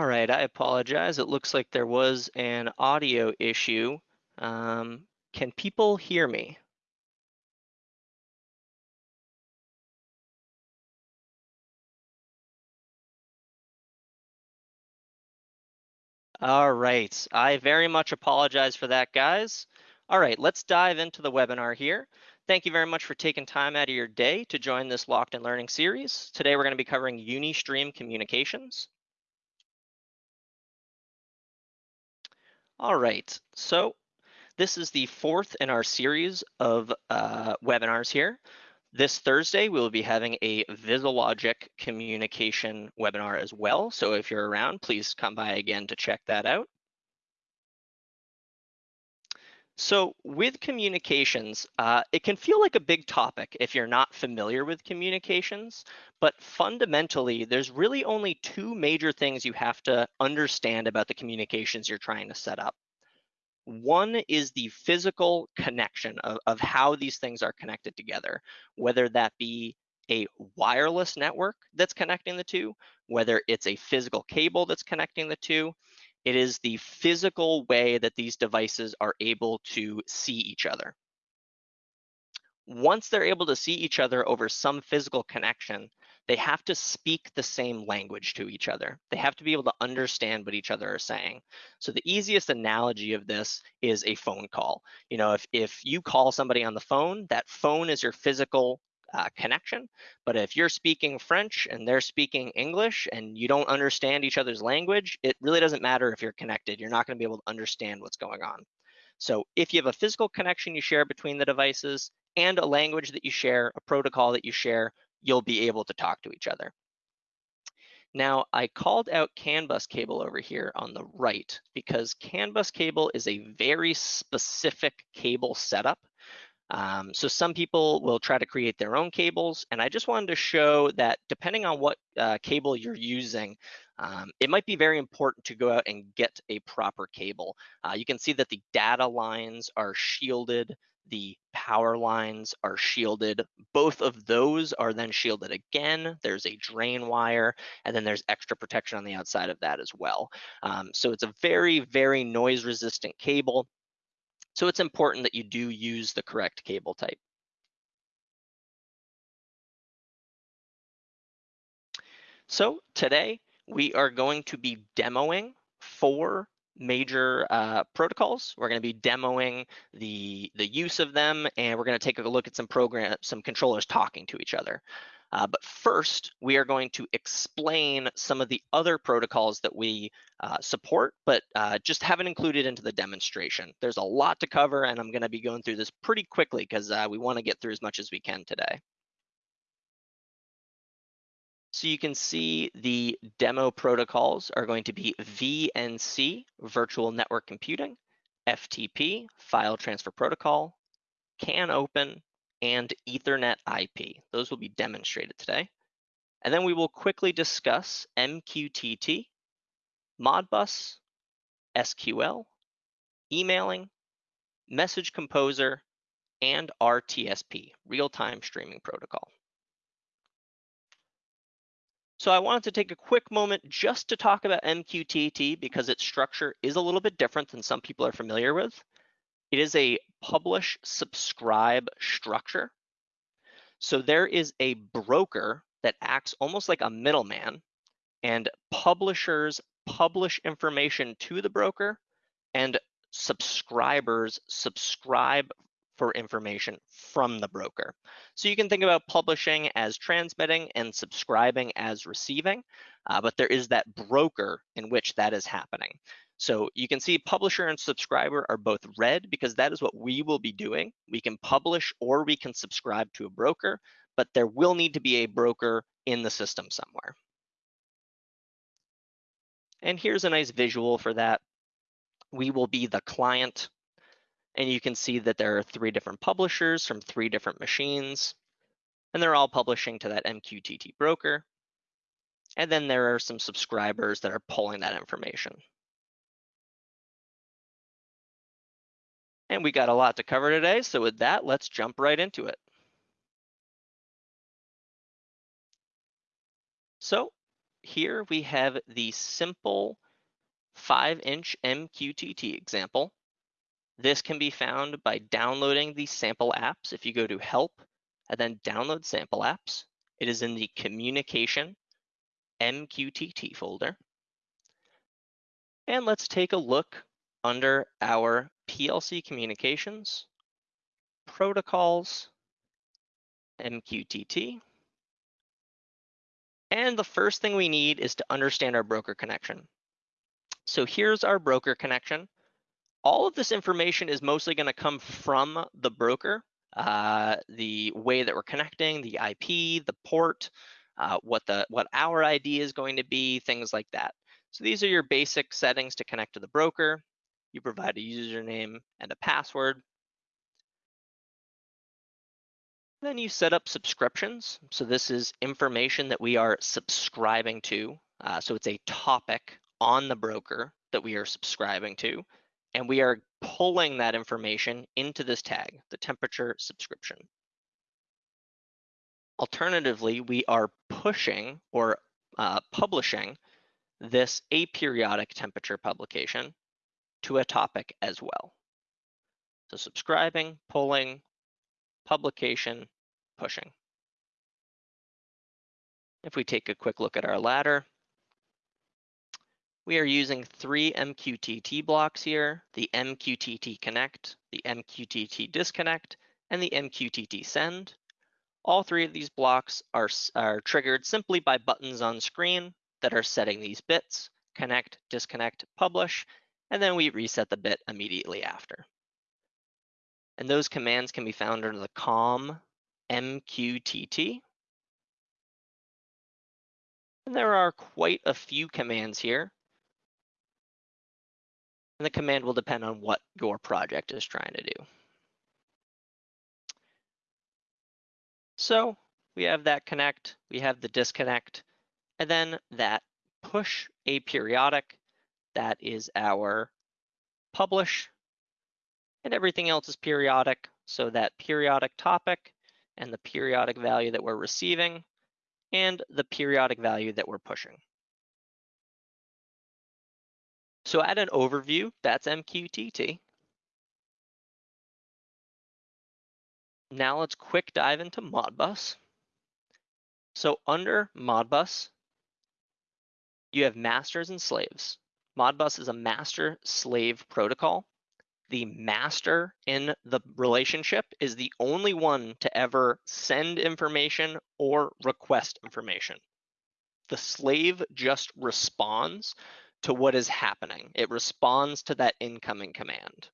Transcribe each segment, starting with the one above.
All right, I apologize. It looks like there was an audio issue. Um, can people hear me? All right, I very much apologize for that, guys. All right, let's dive into the webinar here. Thank you very much for taking time out of your day to join this Locked in Learning series. Today, we're gonna be covering Unistream communications. All right, so this is the fourth in our series of uh, webinars here. This Thursday, we'll be having a VisiLogic communication webinar as well. So if you're around, please come by again to check that out. So with communications, uh, it can feel like a big topic if you're not familiar with communications, but fundamentally, there's really only two major things you have to understand about the communications you're trying to set up. One is the physical connection of, of how these things are connected together, whether that be a wireless network that's connecting the two, whether it's a physical cable that's connecting the two, it is the physical way that these devices are able to see each other. Once they're able to see each other over some physical connection, they have to speak the same language to each other. They have to be able to understand what each other are saying. So the easiest analogy of this is a phone call. You know, if, if you call somebody on the phone, that phone is your physical uh, connection. But if you're speaking French and they're speaking English and you don't understand each other's language, it really doesn't matter if you're connected. You're not going to be able to understand what's going on. So if you have a physical connection you share between the devices and a language that you share, a protocol that you share, you'll be able to talk to each other. Now, I called out CAN bus cable over here on the right because CAN bus cable is a very specific cable setup um, so some people will try to create their own cables, and I just wanted to show that depending on what uh, cable you're using, um, it might be very important to go out and get a proper cable. Uh, you can see that the data lines are shielded, the power lines are shielded. Both of those are then shielded again. There's a drain wire, and then there's extra protection on the outside of that as well. Um, so it's a very, very noise resistant cable. So it's important that you do use the correct cable type. So today we are going to be demoing four major uh, protocols. We're going to be demoing the the use of them, and we're going to take a look at some program, some controllers talking to each other. Uh, but first, we are going to explain some of the other protocols that we uh, support, but uh, just haven't included into the demonstration. There's a lot to cover, and I'm going to be going through this pretty quickly because uh, we want to get through as much as we can today. So you can see the demo protocols are going to be VNC, Virtual Network Computing, FTP, File Transfer Protocol, CANopen, and Ethernet IP. Those will be demonstrated today. And then we will quickly discuss MQTT, Modbus, SQL, emailing, Message Composer, and RTSP, Real-Time Streaming Protocol. So I wanted to take a quick moment just to talk about MQTT because its structure is a little bit different than some people are familiar with. It is a publish subscribe structure. So there is a broker that acts almost like a middleman and publishers publish information to the broker and subscribers subscribe for information from the broker. So you can think about publishing as transmitting and subscribing as receiving, uh, but there is that broker in which that is happening. So you can see publisher and subscriber are both red because that is what we will be doing. We can publish or we can subscribe to a broker, but there will need to be a broker in the system somewhere. And here's a nice visual for that. We will be the client, and you can see that there are three different publishers from three different machines, and they're all publishing to that MQTT broker. And then there are some subscribers that are pulling that information. And we got a lot to cover today. So with that, let's jump right into it. So here we have the simple 5-inch MQTT example. This can be found by downloading the sample apps. If you go to Help and then Download Sample Apps, it is in the Communication MQTT folder. And let's take a look under our PLC Communications, Protocols, MQTT. And the first thing we need is to understand our broker connection. So here's our broker connection. All of this information is mostly going to come from the broker, uh, the way that we're connecting, the IP, the port, uh, what the what our ID is going to be, things like that. So these are your basic settings to connect to the broker. You provide a username and a password. Then you set up subscriptions. So this is information that we are subscribing to. Uh, so it's a topic on the broker that we are subscribing to. And we are pulling that information into this tag, the temperature subscription. Alternatively, we are pushing or uh, publishing this aperiodic temperature publication to a topic as well. So subscribing, pulling, publication, pushing. If we take a quick look at our ladder, we are using three MQTT blocks here, the MQTT connect, the MQTT disconnect, and the MQTT send. All three of these blocks are, are triggered simply by buttons on screen that are setting these bits, connect, disconnect, publish, and then we reset the bit immediately after. And those commands can be found under the COM MQTT. And there are quite a few commands here. And the command will depend on what your project is trying to do. So we have that connect, we have the disconnect, and then that push aperiodic, that is our publish, and everything else is periodic. So that periodic topic and the periodic value that we're receiving and the periodic value that we're pushing. So at an overview, that's MQTT. Now let's quick dive into Modbus. So under Modbus, you have masters and slaves. Modbus is a master slave protocol the master in the relationship is the only one to ever send information or request information. The slave just responds to what is happening. It responds to that incoming command.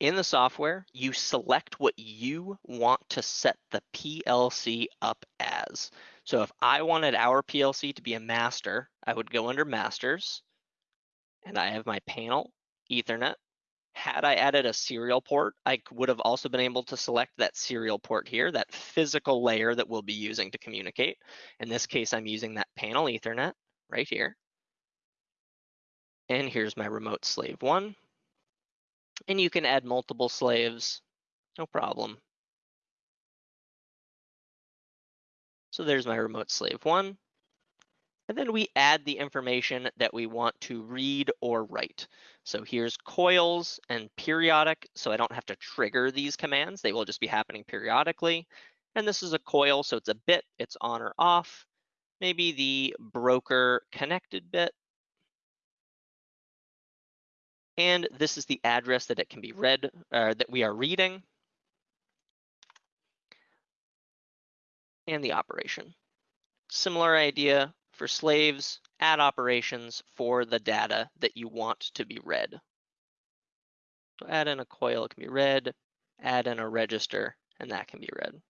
In the software, you select what you want to set the PLC up as. So if I wanted our PLC to be a master, I would go under masters, and I have my panel, ethernet. Had I added a serial port, I would have also been able to select that serial port here, that physical layer that we'll be using to communicate. In this case, I'm using that panel ethernet right here. And here's my remote slave one. And you can add multiple slaves, no problem. So there's my remote slave one. And then we add the information that we want to read or write. So here's coils and periodic, so I don't have to trigger these commands. They will just be happening periodically. And this is a coil, so it's a bit, it's on or off. Maybe the broker connected bit. And this is the address that it can be read, uh, that we are reading. And the operation. Similar idea, for slaves, add operations for the data that you want to be read. So add in a coil, it can be read, add in a register, and that can be read.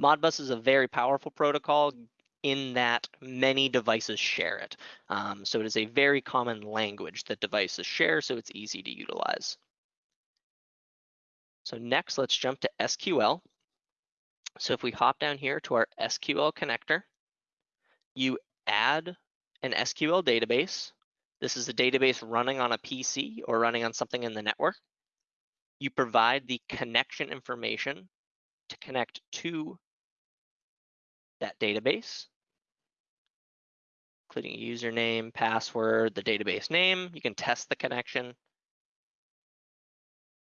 Modbus is a very powerful protocol in that many devices share it. Um, so it is a very common language that devices share, so it's easy to utilize. So next, let's jump to SQL. So if we hop down here to our SQL connector, you add an SQL database. This is a database running on a PC or running on something in the network. you provide the connection information to connect to that database, including username, password, the database name. You can test the connection.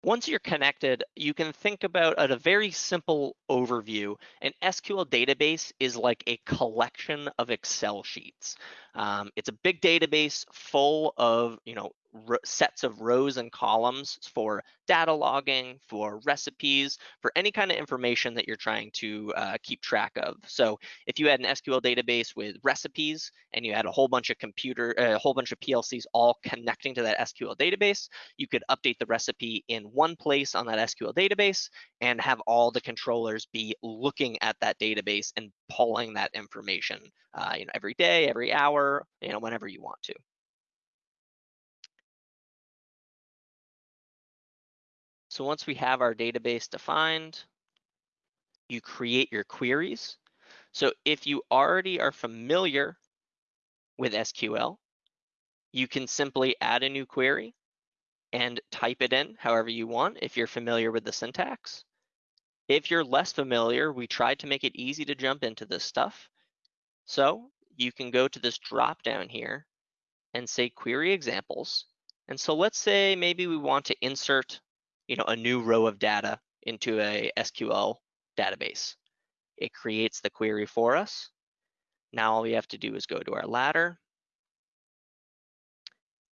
Once you're connected, you can think about a very simple overview. An SQL database is like a collection of Excel sheets. Um, it's a big database full of, you know, sets of rows and columns for data logging, for recipes, for any kind of information that you're trying to uh, keep track of. So if you had an SQL database with recipes and you had a whole bunch of computer, uh, a whole bunch of PLCs all connecting to that SQL database, you could update the recipe in one place on that SQL database and have all the controllers be looking at that database and pulling that information, uh, you know, every day, every hour, you know, whenever you want to. So once we have our database defined, you create your queries. So if you already are familiar with SQL, you can simply add a new query and type it in however you want if you're familiar with the syntax. If you're less familiar, we tried to make it easy to jump into this stuff. So you can go to this drop down here and say query examples. And so let's say maybe we want to insert you know, a new row of data into a SQL database. It creates the query for us. Now all we have to do is go to our ladder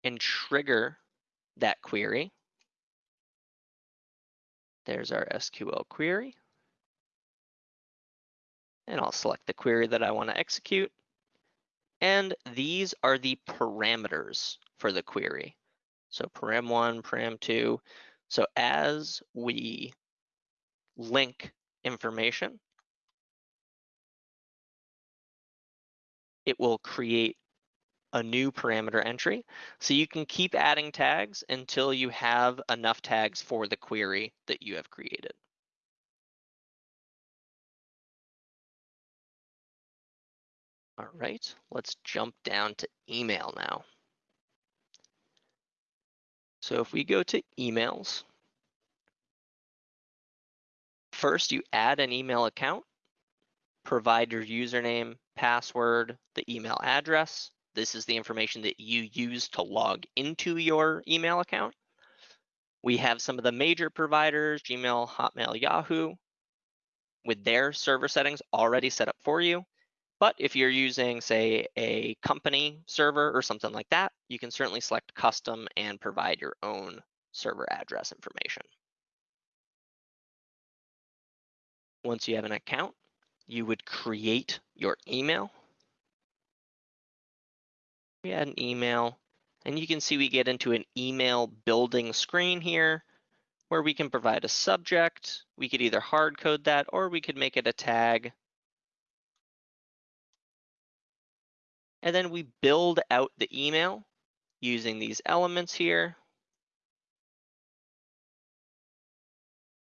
and trigger that query. There's our SQL query. And I'll select the query that I want to execute. And these are the parameters for the query. So param1, param2. So as we link information, it will create a new parameter entry. So you can keep adding tags until you have enough tags for the query that you have created. All right, let's jump down to email now. So if we go to emails, first you add an email account, provide your username, password, the email address. This is the information that you use to log into your email account. We have some of the major providers, Gmail, Hotmail, Yahoo, with their server settings already set up for you. But if you're using, say, a company server or something like that, you can certainly select custom and provide your own server address information. Once you have an account, you would create your email. We add an email, and you can see we get into an email building screen here where we can provide a subject. We could either hard code that or we could make it a tag And then we build out the email using these elements here.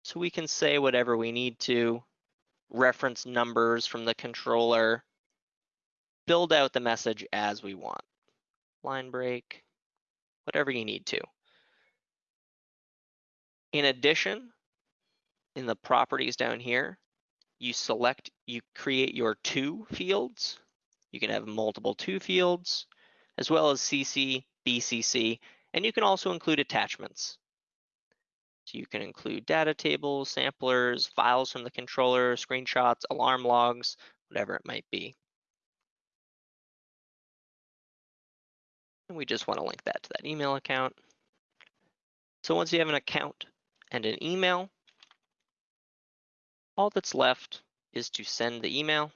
So we can say whatever we need to, reference numbers from the controller, build out the message as we want. Line break, whatever you need to. In addition, in the properties down here, you select, you create your two fields. You can have multiple to fields, as well as CC, BCC, and you can also include attachments. So you can include data tables, samplers, files from the controller, screenshots, alarm logs, whatever it might be. And we just want to link that to that email account. So once you have an account and an email, all that's left is to send the email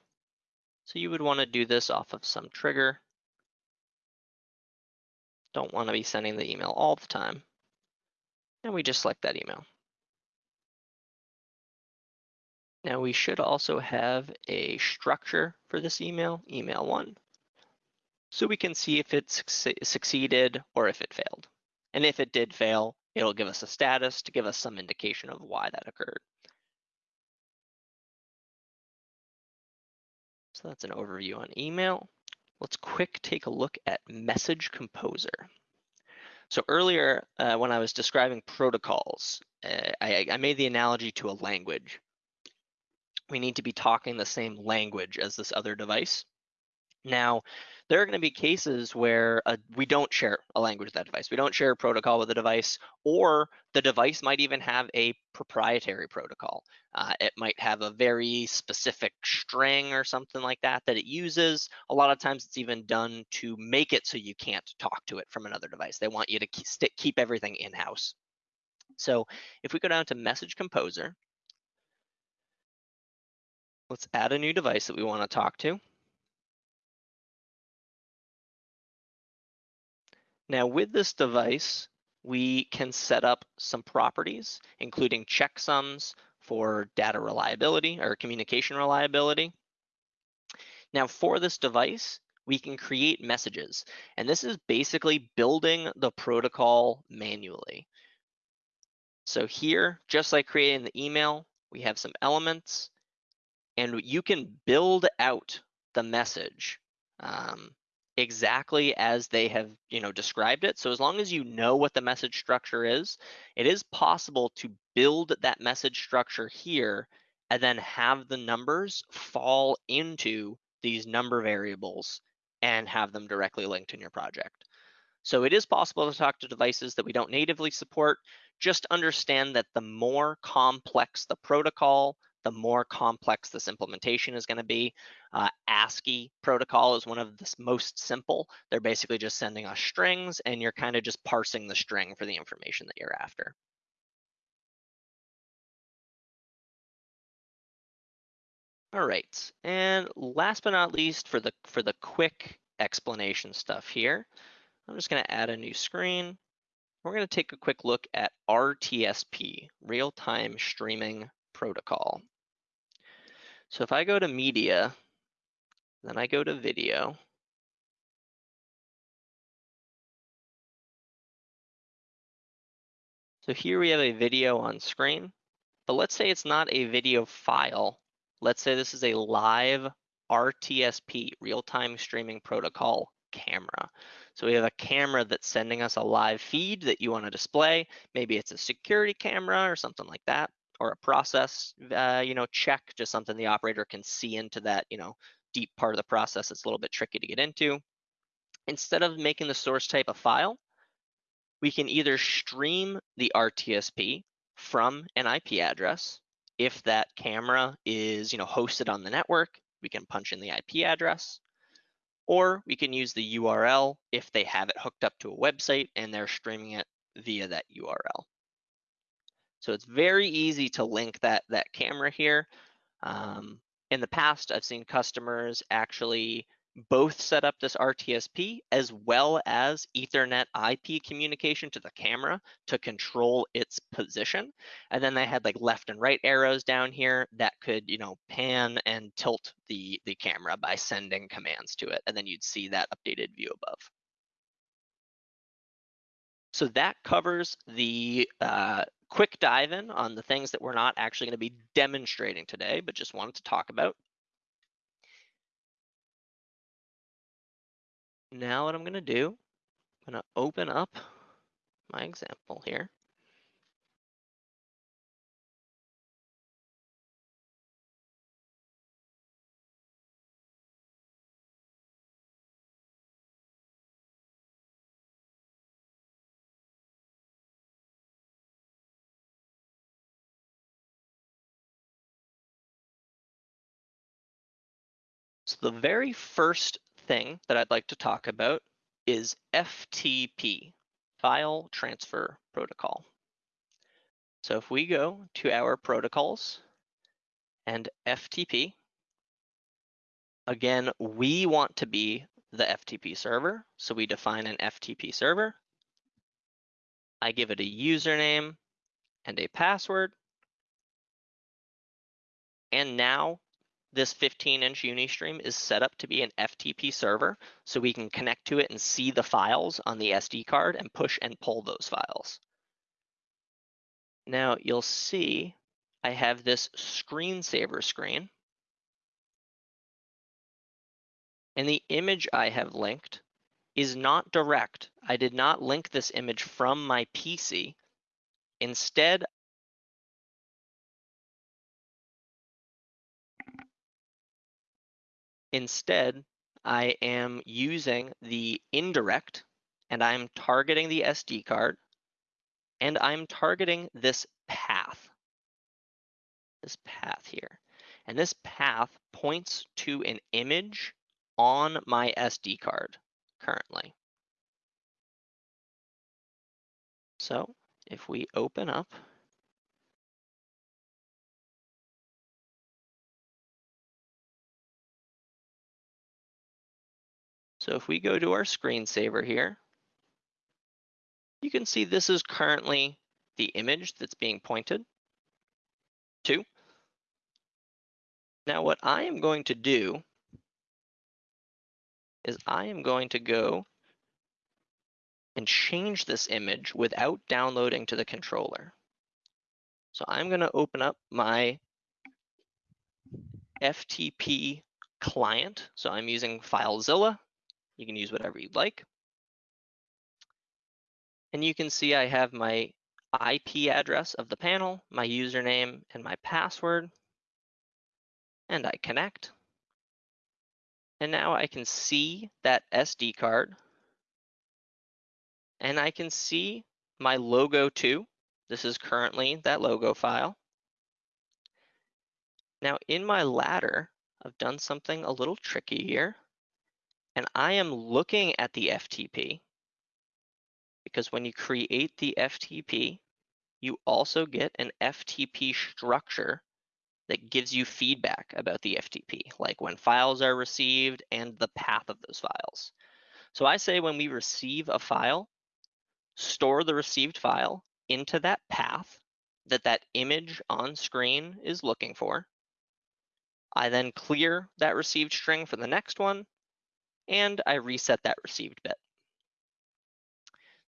so you would want to do this off of some trigger. Don't want to be sending the email all the time. And we just select that email. Now we should also have a structure for this email, email one, so we can see if it succeeded or if it failed. And if it did fail, it'll give us a status to give us some indication of why that occurred. So that's an overview on email. Let's quick take a look at Message Composer. So earlier, uh, when I was describing protocols, uh, I, I made the analogy to a language. We need to be talking the same language as this other device. Now, there are going to be cases where uh, we don't share a language with that device. We don't share a protocol with the device, or the device might even have a proprietary protocol. Uh, it might have a very specific string or something like that that it uses. A lot of times it's even done to make it so you can't talk to it from another device. They want you to keep everything in-house. So if we go down to Message Composer, let's add a new device that we want to talk to. Now with this device, we can set up some properties, including checksums for data reliability or communication reliability. Now for this device, we can create messages. And this is basically building the protocol manually. So here, just like creating the email, we have some elements and you can build out the message. Um, exactly as they have you know described it. So as long as you know what the message structure is it is possible to build that message structure here and then have the numbers fall into these number variables and have them directly linked in your project. So it is possible to talk to devices that we don't natively support. Just understand that the more complex the protocol the more complex this implementation is going to be. Uh, ASCII protocol is one of the most simple. They're basically just sending us strings and you're kind of just parsing the string for the information that you're after. All right, and last but not least, for the for the quick explanation stuff here, I'm just going to add a new screen. We're going to take a quick look at RTSP, Real-Time Streaming Protocol. So if I go to media, then I go to video, So here we have a video on screen, but let's say it's not a video file. Let's say this is a live RTSP, real-time streaming protocol camera. So we have a camera that's sending us a live feed that you want to display. Maybe it's a security camera or something like that or a process, uh, you know, check, just something the operator can see into that, you know, deep part of the process It's a little bit tricky to get into. Instead of making the source type a file, we can either stream the RTSP from an IP address. If that camera is, you know, hosted on the network, we can punch in the IP address, or we can use the URL if they have it hooked up to a website and they're streaming it via that URL. So it's very easy to link that, that camera here. Um, in the past, I've seen customers actually both set up this RTSP as well as Ethernet IP communication to the camera to control its position. And then they had like left and right arrows down here that could, you know, pan and tilt the, the camera by sending commands to it. And then you'd see that updated view above. So that covers the uh, quick dive in on the things that we're not actually going to be demonstrating today, but just wanted to talk about. Now what I'm going to do, I'm going to open up my example here. So the very first thing that I'd like to talk about is FTP, File Transfer Protocol. So if we go to our protocols and FTP, again, we want to be the FTP server. So we define an FTP server. I give it a username and a password. And now this 15 inch Unistream is set up to be an FTP server, so we can connect to it and see the files on the SD card and push and pull those files. Now you'll see I have this screensaver screen. And the image I have linked is not direct. I did not link this image from my PC. Instead, instead, I am using the indirect and I'm targeting the SD card and I'm targeting this path, this path here. And this path points to an image on my SD card currently. So if we open up So if we go to our screensaver here, you can see this is currently the image that's being pointed to. Now what I am going to do is I am going to go and change this image without downloading to the controller. So I'm going to open up my FTP client. So I'm using FileZilla. You can use whatever you'd like. And you can see I have my IP address of the panel, my username, and my password. And I connect. And now I can see that SD card. And I can see my logo too. This is currently that logo file. Now in my ladder, I've done something a little tricky here. I am looking at the FTP because when you create the FTP, you also get an FTP structure that gives you feedback about the FTP, like when files are received and the path of those files. So I say when we receive a file, store the received file into that path that that image on screen is looking for. I then clear that received string for the next one, and I reset that received bit.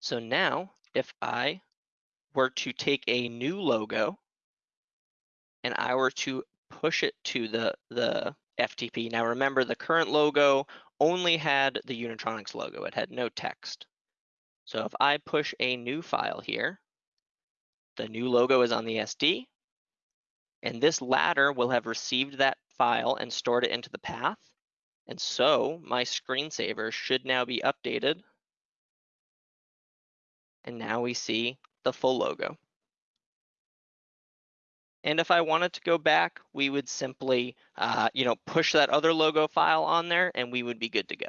So now if I were to take a new logo and I were to push it to the, the FTP. Now remember the current logo only had the Unitronics logo, it had no text. So if I push a new file here, the new logo is on the SD, and this ladder will have received that file and stored it into the path. And so my screensaver should now be updated. And now we see the full logo. And if I wanted to go back, we would simply, uh, you know, push that other logo file on there and we would be good to go.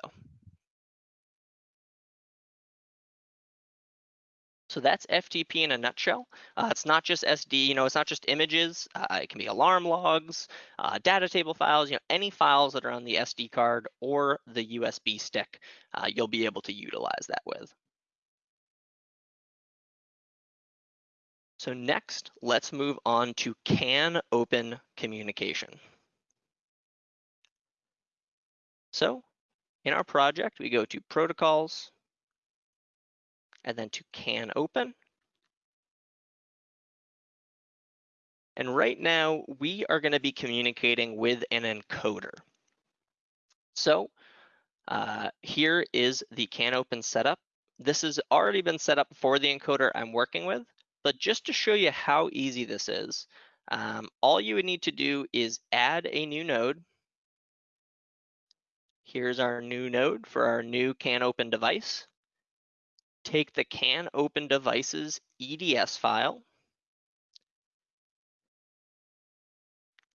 So that's FTP in a nutshell. Uh, it's not just SD, you know, it's not just images. Uh, it can be alarm logs, uh, data table files, you know, any files that are on the SD card or the USB stick, uh, you'll be able to utilize that with. So next, let's move on to CAN open communication. So in our project, we go to protocols and then to CANopen. And right now we are gonna be communicating with an encoder. So uh, here is the CANopen setup. This has already been set up for the encoder I'm working with. But just to show you how easy this is, um, all you would need to do is add a new node. Here's our new node for our new CANopen device. Take the CANopen devices EDS file.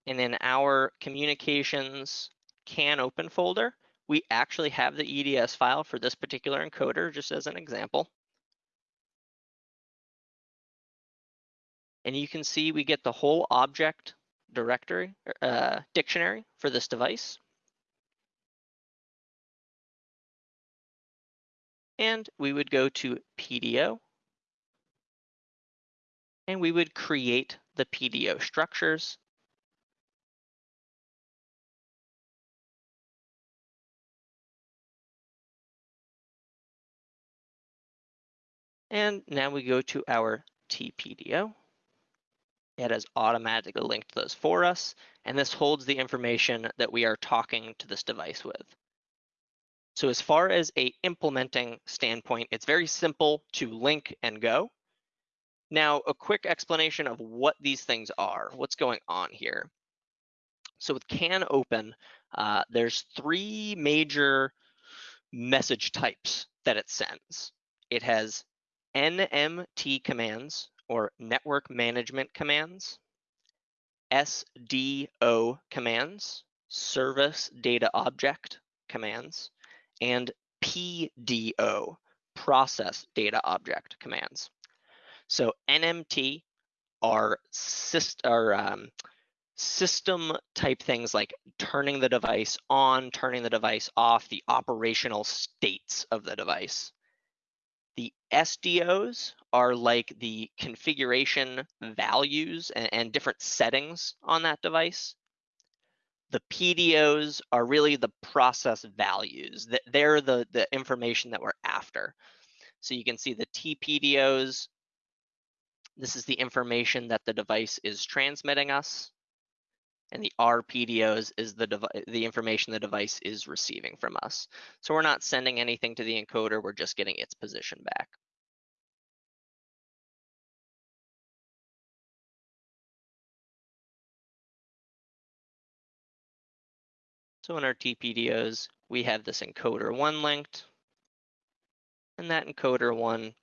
And in our communications CANopen folder, we actually have the EDS file for this particular encoder, just as an example. And you can see we get the whole object directory, uh, dictionary for this device. And we would go to PDO. And we would create the PDO structures. And now we go to our TPDO. It has automatically linked those for us, and this holds the information that we are talking to this device with. So as far as a implementing standpoint, it's very simple to link and go. Now, a quick explanation of what these things are, what's going on here. So with CANopen, uh, there's three major message types that it sends. It has NMT commands or network management commands, SDO commands, service data object commands, and PDO, process data object commands. So NMT are, syst are um, system type things like turning the device on, turning the device off, the operational states of the device. The SDOs are like the configuration values and, and, different settings on that device. The PDOs are really the process values. They're the, the information that we're after. So you can see the TPDOs. This is the information that the device is transmitting us and the RPDOs is the, the information the device is receiving from us. So we're not sending anything to the encoder, we're just getting its position back. So in our TPDOs, we have this encoder one linked, and that encoder one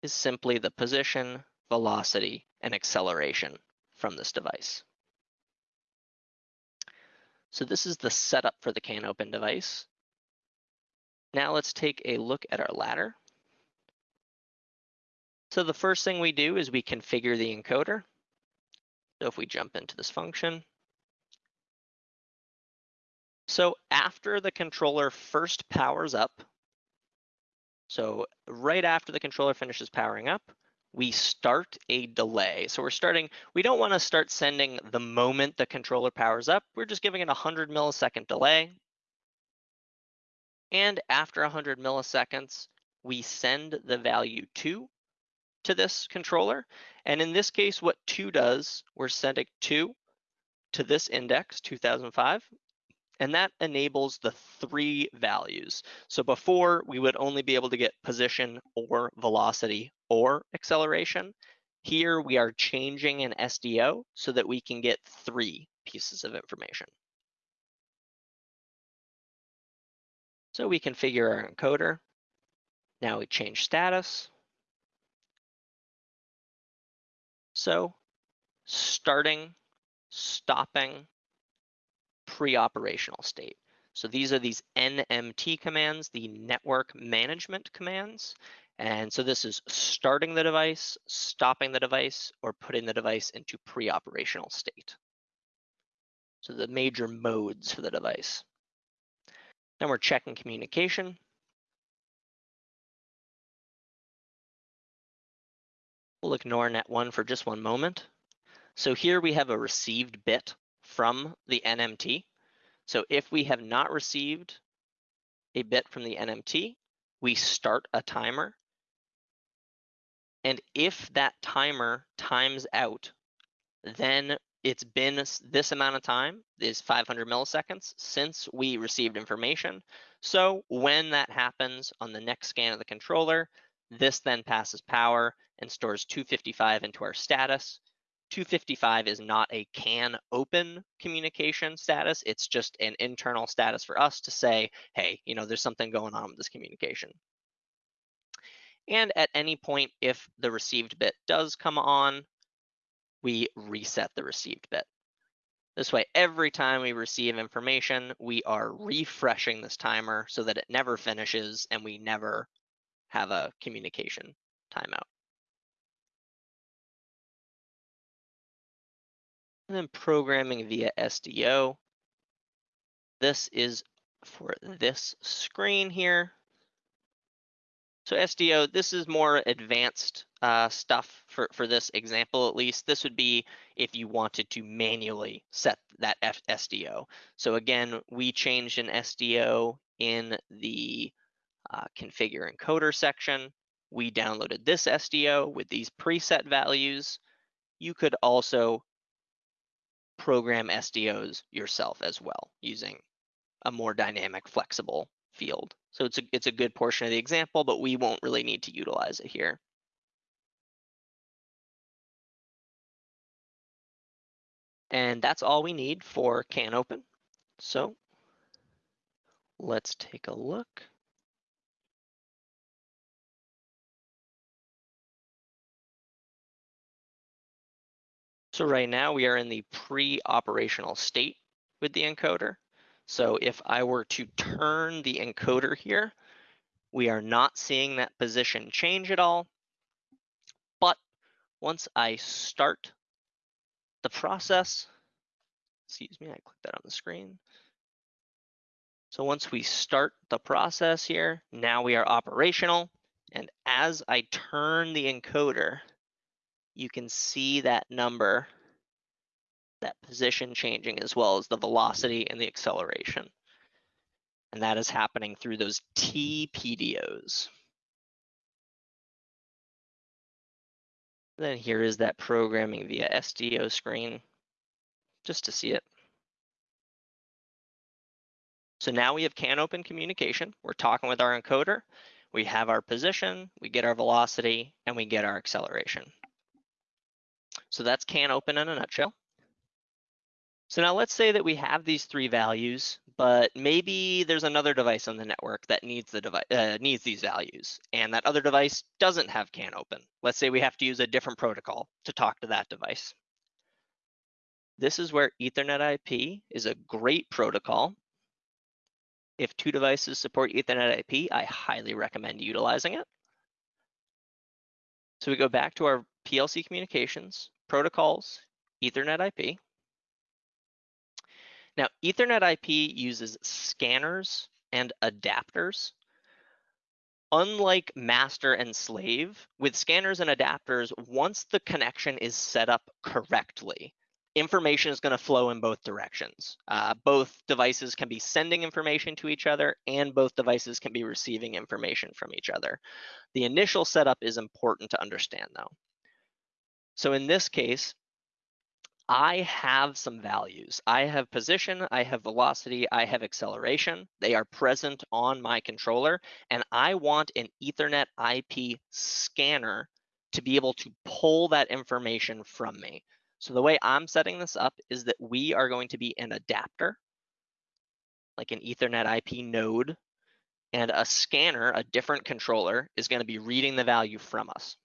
is simply the position, velocity, and acceleration from this device. So this is the setup for the CANopen device. Now let's take a look at our ladder. So the first thing we do is we configure the encoder. So if we jump into this function. So after the controller first powers up, so right after the controller finishes powering up, we start a delay. So we're starting, we don't wanna start sending the moment the controller powers up. We're just giving it a 100 millisecond delay. And after 100 milliseconds, we send the value two to this controller. And in this case, what two does, we're sending two to this index, 2005, and that enables the three values. So before we would only be able to get position or velocity or acceleration. Here we are changing an SDO so that we can get three pieces of information. So we configure our encoder. Now we change status. So starting, stopping, pre-operational state. So these are these NMT commands, the network management commands. And so this is starting the device, stopping the device, or putting the device into pre-operational state. So the major modes for the device. Then we're checking communication. We'll ignore net one for just one moment. So here we have a received bit from the NMT. So if we have not received a bit from the NMT, we start a timer. And if that timer times out, then it's been this amount of time is 500 milliseconds since we received information. So when that happens on the next scan of the controller, this then passes power and stores 255 into our status. 255 is not a can open communication status. It's just an internal status for us to say, hey, you know, there's something going on with this communication. And at any point, if the received bit does come on, we reset the received bit. This way, every time we receive information, we are refreshing this timer so that it never finishes and we never have a communication timeout. And then programming via SDO. This is for this screen here. So SDO, this is more advanced uh, stuff for, for this example, at least. This would be if you wanted to manually set that F SDO. So again, we changed an SDO in the uh, configure encoder section. We downloaded this SDO with these preset values. You could also program SDOs yourself as well using a more dynamic, flexible field. So it's a, it's a good portion of the example, but we won't really need to utilize it here. And that's all we need for CANopen. So let's take a look. So right now we are in the pre-operational state with the encoder. So if I were to turn the encoder here, we are not seeing that position change at all. But once I start the process, excuse me, I clicked that on the screen. So once we start the process here, now we are operational. And as I turn the encoder, you can see that number, that position changing as well as the velocity and the acceleration. And that is happening through those TPDOs. Then here is that programming via SDO screen, just to see it. So now we have CANopen communication. We're talking with our encoder. We have our position, we get our velocity, and we get our acceleration. So that's CANopen in a nutshell. So now let's say that we have these three values, but maybe there's another device on the network that needs the device uh, needs these values, and that other device doesn't have CANopen. Let's say we have to use a different protocol to talk to that device. This is where Ethernet IP is a great protocol. If two devices support Ethernet IP, I highly recommend utilizing it. So we go back to our PLC communications, protocols, Ethernet IP. Now, Ethernet IP uses scanners and adapters. Unlike master and slave, with scanners and adapters, once the connection is set up correctly, information is going to flow in both directions. Uh, both devices can be sending information to each other and both devices can be receiving information from each other. The initial setup is important to understand though. So in this case, I have some values. I have position, I have velocity, I have acceleration. They are present on my controller, and I want an Ethernet IP scanner to be able to pull that information from me. So the way I'm setting this up is that we are going to be an adapter, like an Ethernet IP node, and a scanner, a different controller, is going to be reading the value from us.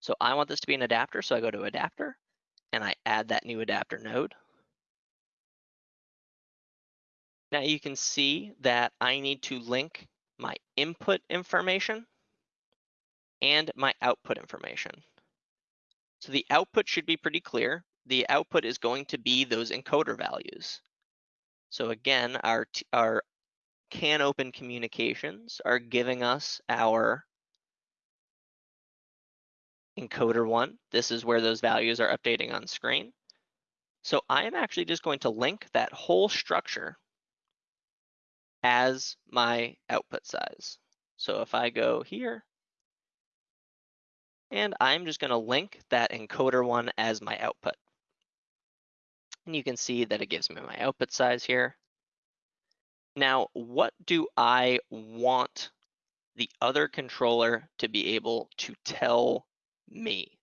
So I want this to be an adapter, so I go to adapter and I add that new adapter node. Now you can see that I need to link my input information and my output information. So the output should be pretty clear. The output is going to be those encoder values. So again, our, our CANopen communications are giving us our encoder one. This is where those values are updating on screen. So I am actually just going to link that whole structure as my output size. So if I go here, and I'm just going to link that encoder one as my output. And you can see that it gives me my output size here. Now, what do I want the other controller to be able to tell me.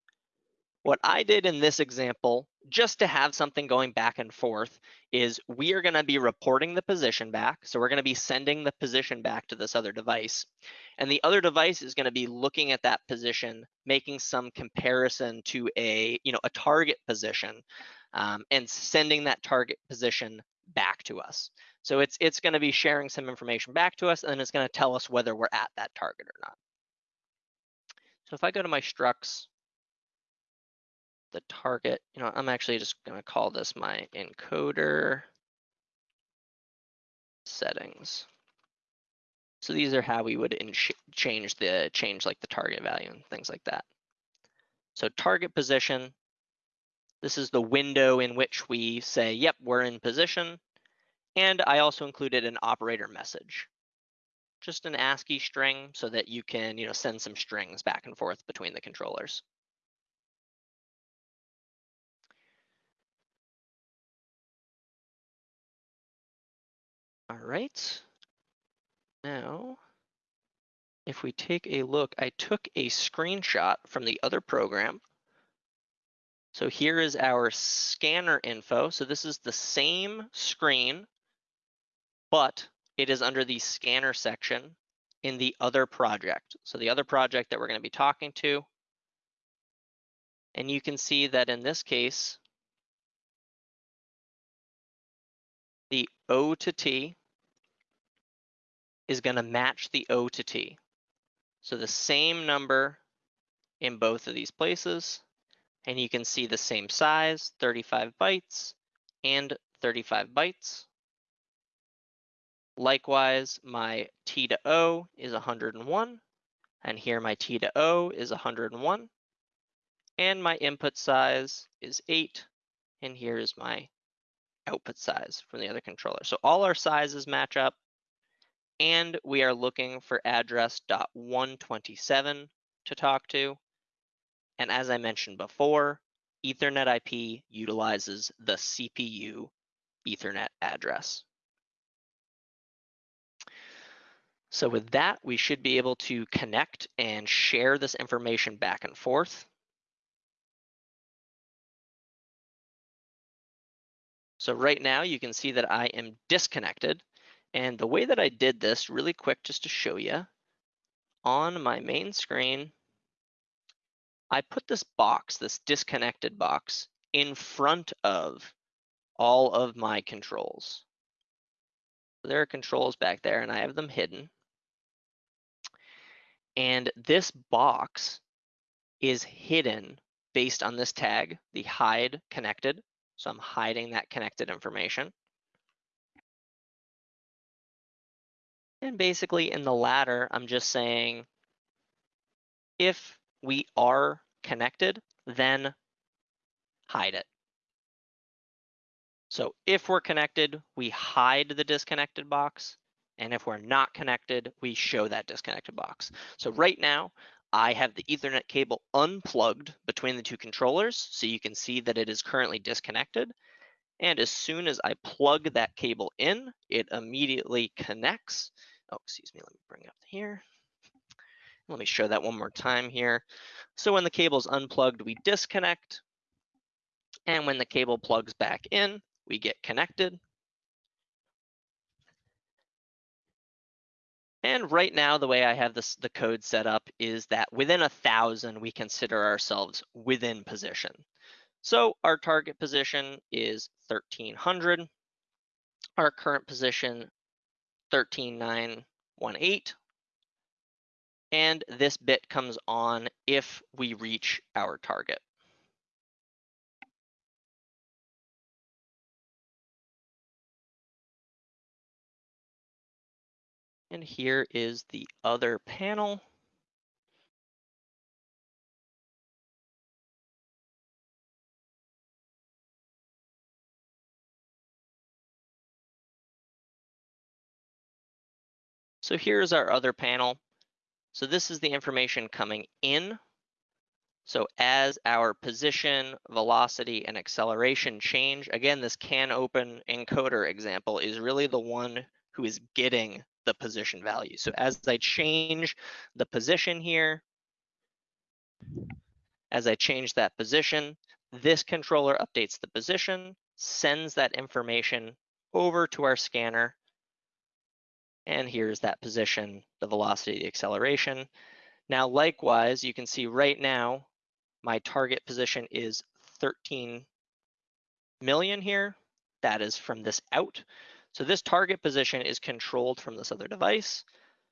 What I did in this example, just to have something going back and forth, is we are gonna be reporting the position back. So we're gonna be sending the position back to this other device. And the other device is gonna be looking at that position, making some comparison to a, you know, a target position um, and sending that target position back to us. So it's, it's gonna be sharing some information back to us and it's gonna tell us whether we're at that target or not. So if I go to my structs, the target, you know, I'm actually just gonna call this my encoder settings. So these are how we would change the change like the target value and things like that. So target position, this is the window in which we say, yep, we're in position. And I also included an operator message just an ASCII string so that you can, you know, send some strings back and forth between the controllers. All right. Now, if we take a look, I took a screenshot from the other program. So here is our scanner info. So this is the same screen, but it is under the scanner section in the other project. So the other project that we're going to be talking to. And you can see that in this case, the O to T is going to match the O to T. So the same number in both of these places. And you can see the same size, 35 bytes and 35 bytes. Likewise, my T to O is 101, and here my T to O is 101, and my input size is 8, and here is my output size from the other controller. So all our sizes match up, and we are looking for address .127 to talk to. And as I mentioned before, Ethernet IP utilizes the CPU Ethernet address. So with that, we should be able to connect and share this information back and forth. So right now you can see that I am disconnected. And the way that I did this really quick, just to show you, on my main screen, I put this box, this disconnected box, in front of all of my controls. There are controls back there and I have them hidden. And this box is hidden based on this tag, the hide connected. So I'm hiding that connected information. And basically in the ladder, I'm just saying, if we are connected, then hide it. So if we're connected, we hide the disconnected box. And if we're not connected, we show that disconnected box. So right now, I have the ethernet cable unplugged between the two controllers. So you can see that it is currently disconnected. And as soon as I plug that cable in, it immediately connects. Oh, excuse me, let me bring up here. Let me show that one more time here. So when the cable is unplugged, we disconnect. And when the cable plugs back in, we get connected. And right now, the way I have this the code set up is that within a thousand, we consider ourselves within position. So our target position is 1300. Our current position, 13918. And this bit comes on if we reach our target. And here is the other panel. So here's our other panel. So this is the information coming in. So as our position, velocity, and acceleration change, again, this CANopen encoder example is really the one who is getting the position value. So as I change the position here, as I change that position, this controller updates the position, sends that information over to our scanner, and here's that position, the velocity, the acceleration. Now, likewise, you can see right now, my target position is 13 million here. That is from this out. So this target position is controlled from this other device.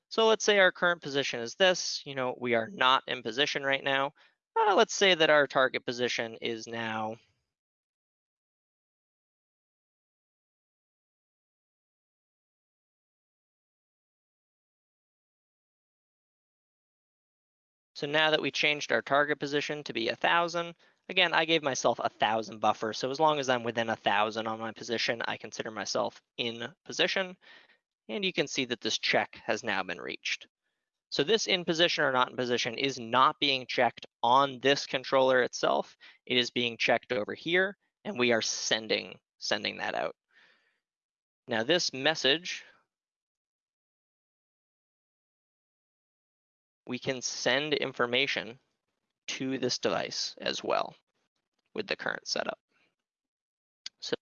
So let's say our current position is this, you know, we are not in position right now. Uh, let's say that our target position is now So now that we changed our target position to be a thousand, Again, I gave myself a thousand buffer. So as long as I'm within a thousand on my position, I consider myself in position. And you can see that this check has now been reached. So this in position or not in position is not being checked on this controller itself. It is being checked over here and we are sending, sending that out. Now this message, we can send information to this device as well with the current setup. So,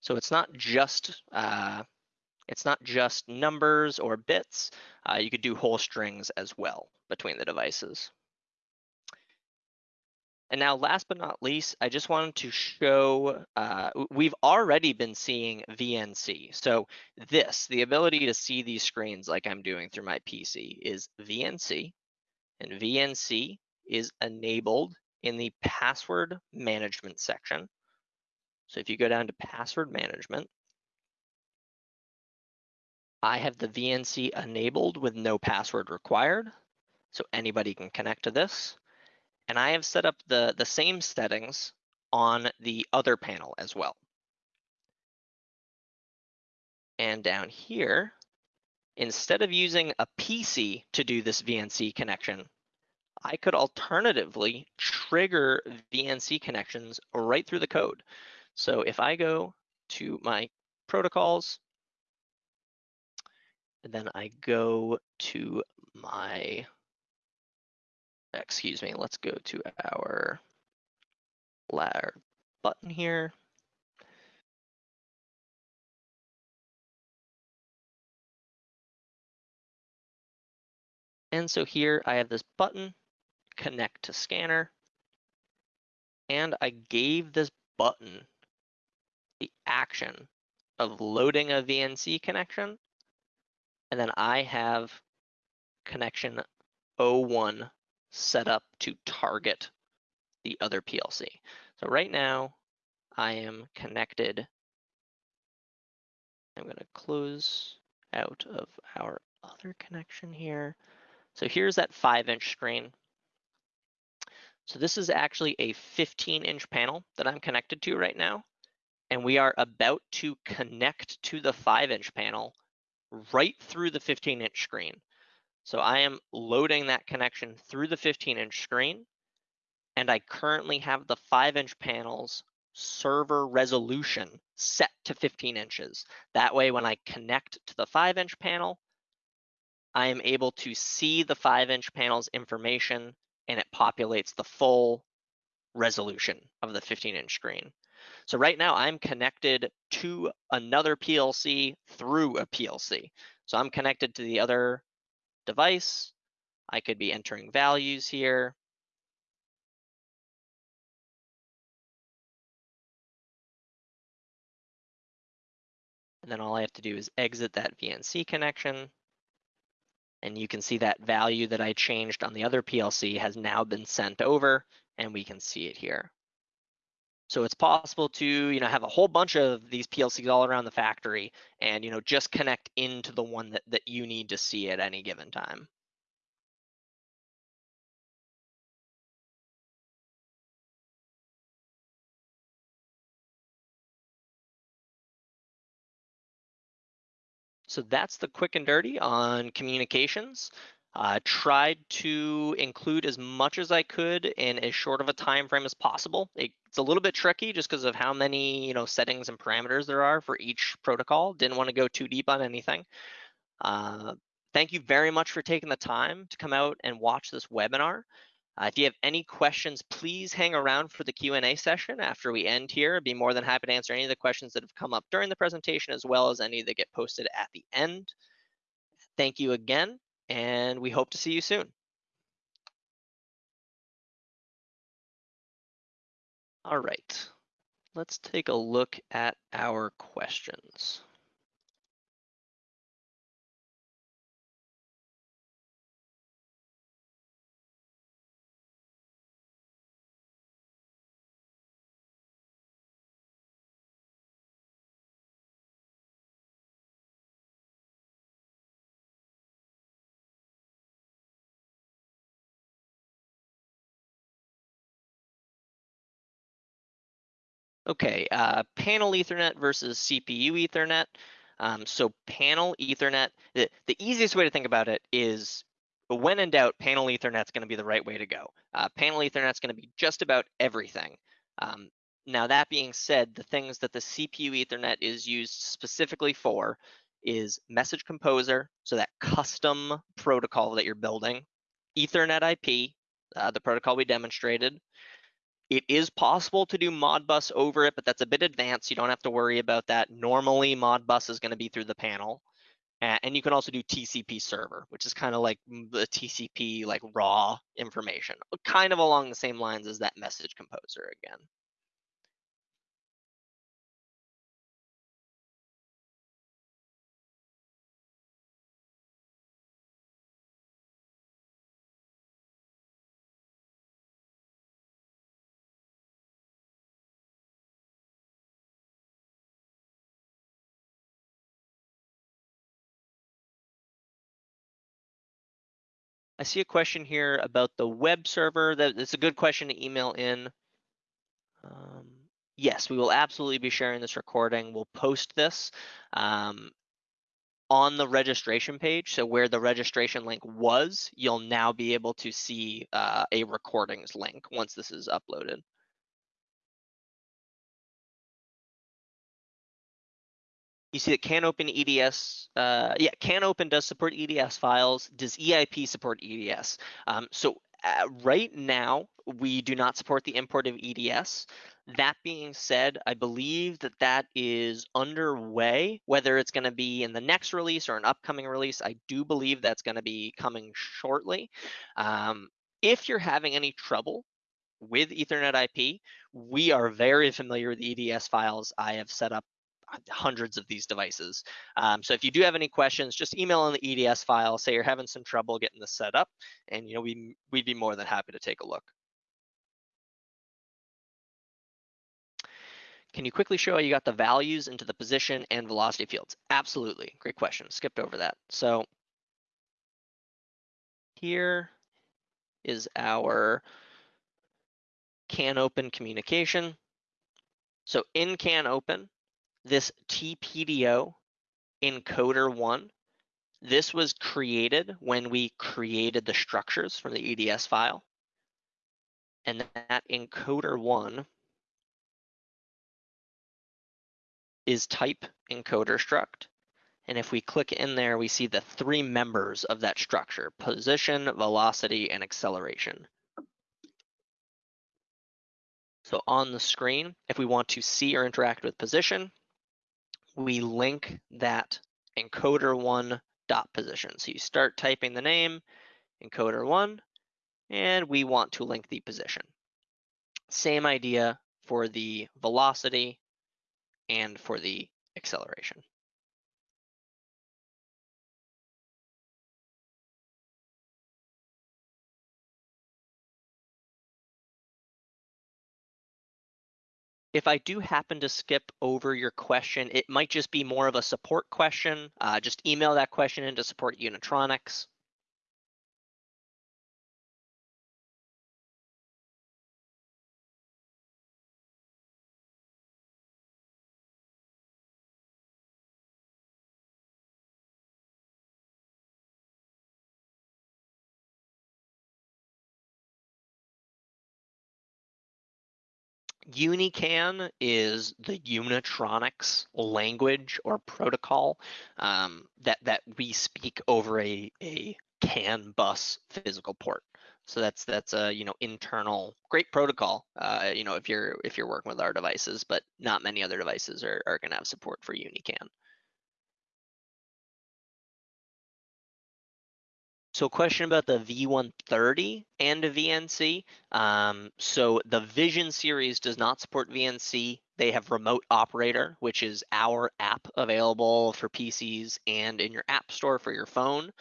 so it's not just uh, it's not just numbers or bits. Uh, you could do whole strings as well between the devices. And now last but not least, I just wanted to show, uh, we've already been seeing VNC. So this, the ability to see these screens like I'm doing through my PC is VNC. And VNC is enabled in the password management section. So if you go down to password management, I have the VNC enabled with no password required. So anybody can connect to this. And I have set up the, the same settings on the other panel as well. And down here, instead of using a PC to do this VNC connection, I could alternatively trigger VNC connections right through the code. So if I go to my protocols, and then I go to my excuse me, let's go to our ladder button here. And so here I have this button, connect to scanner, and I gave this button the action of loading a VNC connection, and then I have connection 01 set up to target the other PLC. So right now I am connected. I'm going to close out of our other connection here. So here's that five inch screen. So this is actually a 15 inch panel that I'm connected to right now. And we are about to connect to the five inch panel right through the 15 inch screen. So I am loading that connection through the 15 inch screen and I currently have the five inch panels server resolution set to 15 inches. That way, when I connect to the five inch panel, I am able to see the five inch panel's information and it populates the full resolution of the 15 inch screen. So right now I'm connected to another PLC through a PLC. So I'm connected to the other device. I could be entering values here. And then all I have to do is exit that VNC connection. And you can see that value that I changed on the other PLC has now been sent over and we can see it here. So it's possible to, you know, have a whole bunch of these PLCs all around the factory and, you know, just connect into the one that, that you need to see at any given time. So that's the quick and dirty on communications. Uh, tried to include as much as I could in as short of a time frame as possible. It, it's a little bit tricky just because of how many you know settings and parameters there are for each protocol. Didn't want to go too deep on anything. Uh, thank you very much for taking the time to come out and watch this webinar. Uh, if you have any questions, please hang around for the Q&A session after we end here. I'd be more than happy to answer any of the questions that have come up during the presentation as well as any that get posted at the end. Thank you again and we hope to see you soon. All right, let's take a look at our questions. Okay, uh, panel Ethernet versus CPU Ethernet. Um, so panel Ethernet, the, the easiest way to think about it is when in doubt, panel Ethernet is going to be the right way to go. Uh, panel Ethernet is going to be just about everything. Um, Now that being said, the things that the CPU Ethernet is used specifically for is message composer, so that custom protocol that you're building, Ethernet IP, uh, the protocol we demonstrated. It is possible to do Modbus over it, but that's a bit advanced. You don't have to worry about that. Normally, Modbus is going to be through the panel. And you can also do TCP server, which is kind of like the TCP, like raw information, kind of along the same lines as that message composer again. I see a question here about the web server. That it's a good question to email in. Um, yes, we will absolutely be sharing this recording. We'll post this um, on the registration page. So where the registration link was, you'll now be able to see uh, a recordings link once this is uploaded. You see that CANopen EDS, uh, yeah, CANopen does support EDS files. Does EIP support EDS? Um, so uh, right now, we do not support the import of EDS. That being said, I believe that that is underway, whether it's going to be in the next release or an upcoming release. I do believe that's going to be coming shortly. Um, if you're having any trouble with Ethernet IP, we are very familiar with EDS files. I have set up hundreds of these devices. Um, so if you do have any questions, just email in the EDS file, say you're having some trouble getting this set up, and you know we we'd be more than happy to take a look. Can you quickly show how you got the values into the position and velocity fields? Absolutely, great question, skipped over that. So here is our CANopen communication. So in CANopen, this TPDO encoder one, this was created when we created the structures from the EDS file. And that encoder one is type encoder struct. And if we click in there, we see the three members of that structure, position, velocity, and acceleration. So on the screen, if we want to see or interact with position, we link that encoder one dot position. So you start typing the name, encoder one, and we want to link the position. Same idea for the velocity and for the acceleration. If I do happen to skip over your question, it might just be more of a support question. Uh, just email that question into support Unitronics. UniCAN is the Unitronics language or protocol um, that that we speak over a a CAN bus physical port. So that's that's a you know internal great protocol. Uh, you know if you're if you're working with our devices, but not many other devices are are going to have support for UniCAN. So a question about the V130 and a VNC. Um, so the Vision series does not support VNC. They have Remote Operator, which is our app available for PCs and in your app store for your phone.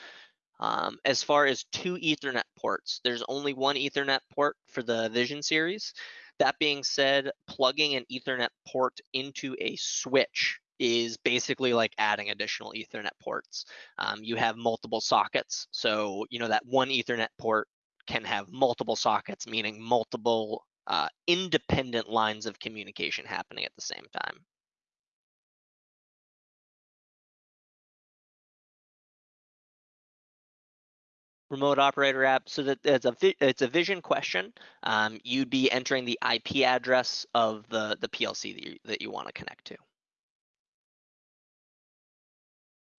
Um, as far as two Ethernet ports, there's only one Ethernet port for the Vision series. That being said, plugging an Ethernet port into a switch is basically like adding additional Ethernet ports. Um, you have multiple sockets. So, you know, that one Ethernet port can have multiple sockets, meaning multiple uh, independent lines of communication happening at the same time. remote operator app so that it's a it's a vision question um, you'd be entering the ip address of the the plc that you, that you want to connect to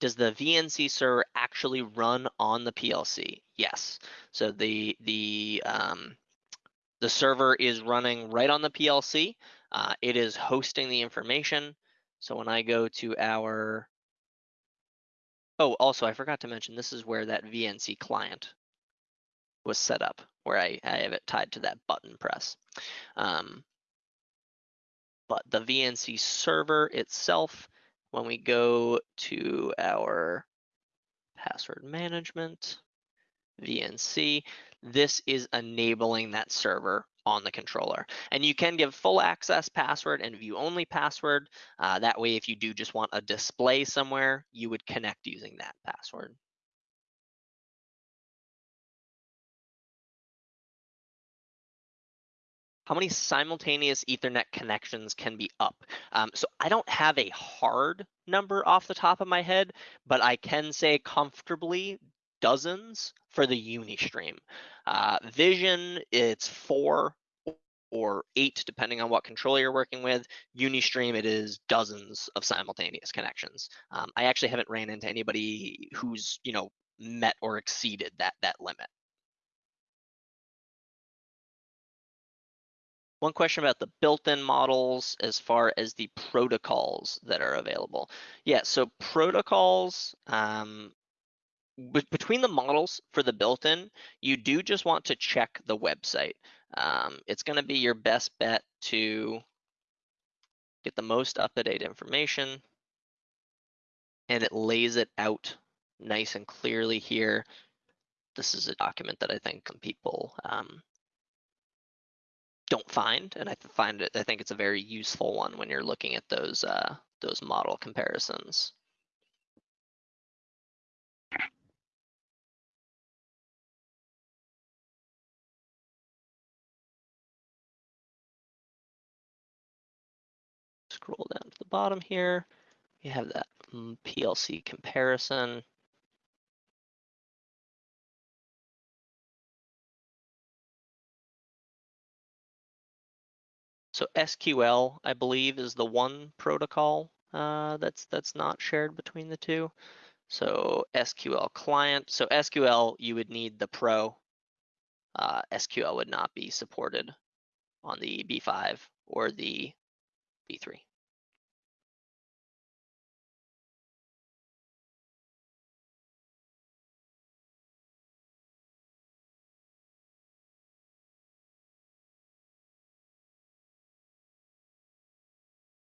does the vnc server actually run on the plc yes. So the the um, the server is running right on the plc uh, it is hosting the information. So when i go to our Oh, also, I forgot to mention, this is where that VNC client was set up, where I, I have it tied to that button press. Um, but the VNC server itself, when we go to our password management, VNC, this is enabling that server on the controller. And you can give full access password and view only password. Uh, that way, if you do just want a display somewhere, you would connect using that password. How many simultaneous ethernet connections can be up? Um, so I don't have a hard number off the top of my head, but I can say comfortably dozens for the Unistream. Uh, Vision, it's four or eight, depending on what controller you're working with. Unistream, it is dozens of simultaneous connections. Um, I actually haven't ran into anybody who's, you know, met or exceeded that, that limit. One question about the built-in models as far as the protocols that are available. Yeah, so protocols, um, between the models for the built-in, you do just want to check the website. Um, it's going to be your best bet to get the most up-to-date information and it lays it out nice and clearly here. This is a document that I think some people um, don't find, and I find it. I think it's a very useful one when you're looking at those uh, those model comparisons. scroll down to the bottom here, you have that mm, PLC comparison. So SQL, I believe, is the one protocol uh, that's that's not shared between the two. So SQL client. So SQL, you would need the Pro. Uh, SQL would not be supported on the B5 or the B3.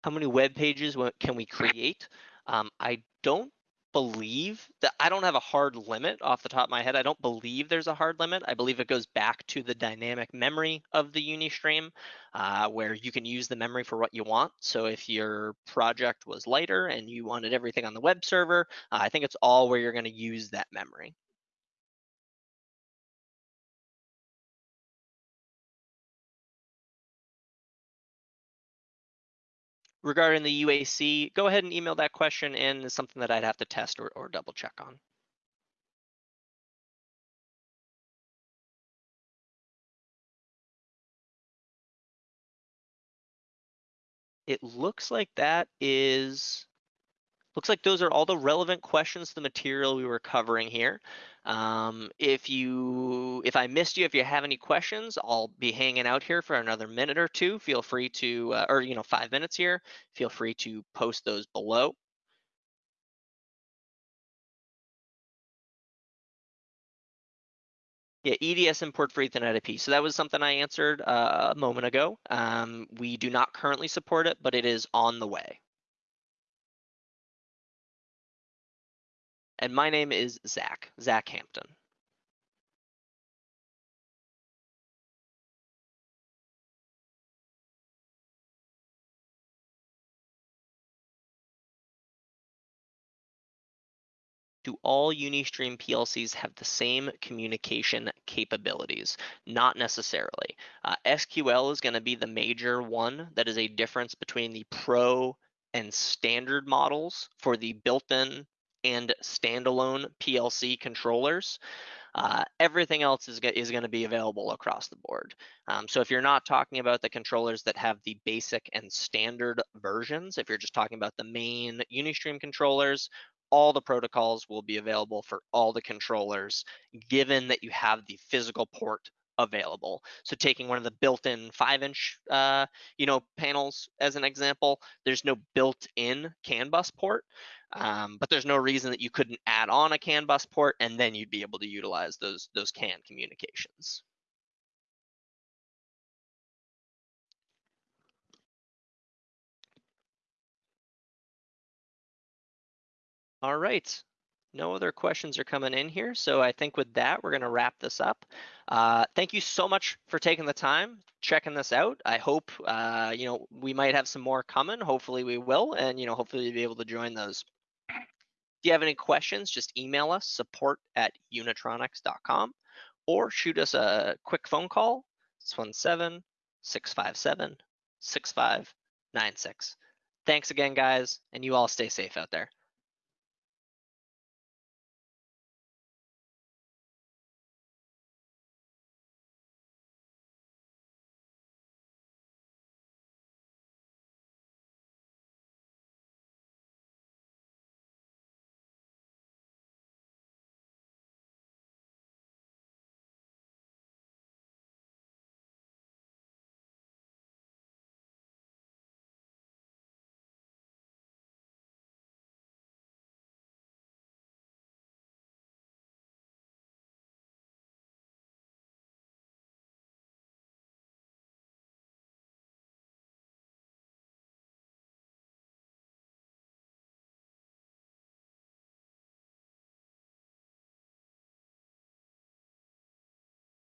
How many web pages can we create? Um, I don't believe that I don't have a hard limit off the top of my head. I don't believe there's a hard limit. I believe it goes back to the dynamic memory of the Unistream, uh, where you can use the memory for what you want. So if your project was lighter and you wanted everything on the web server, uh, I think it's all where you're going to use that memory. Regarding the UAC, go ahead and email that question in. It's something that I'd have to test or, or double check on. It looks like that is Looks like those are all the relevant questions to the material we were covering here. Um, if you, if I missed you, if you have any questions, I'll be hanging out here for another minute or two. Feel free to, uh, or you know, five minutes here. Feel free to post those below. Yeah, EDS import for Ethernet IP. So that was something I answered uh, a moment ago. Um, we do not currently support it, but it is on the way. And my name is Zach, Zach Hampton. do all Unistream PLCs have the same communication capabilities? Not necessarily. Uh, SQL is going to be the major one that is a difference between the Pro and standard models for the built-in and standalone PLC controllers. Uh, everything else is, is going to be available across the board. Um, so if you're not talking about the controllers that have the basic and standard versions, if you're just talking about the main Unistream controllers, all the protocols will be available for all the controllers, given that you have the physical port available. So taking one of the built-in five-inch, uh, you know, panels as an example, there's no built-in CAN bus port, um, but there's no reason that you couldn't add on a CAN bus port and then you'd be able to utilize those those CAN communications. All right, no other questions are coming in here. So I think with that, we're gonna wrap this up. Uh, thank you so much for taking the time, checking this out. I hope, uh, you know, we might have some more coming. Hopefully we will, and, you know, hopefully you'll be able to join those. You have any questions, just email us, support at unitronics.com, or shoot us a quick phone call, 617-657-6596. Thanks again, guys, and you all stay safe out there.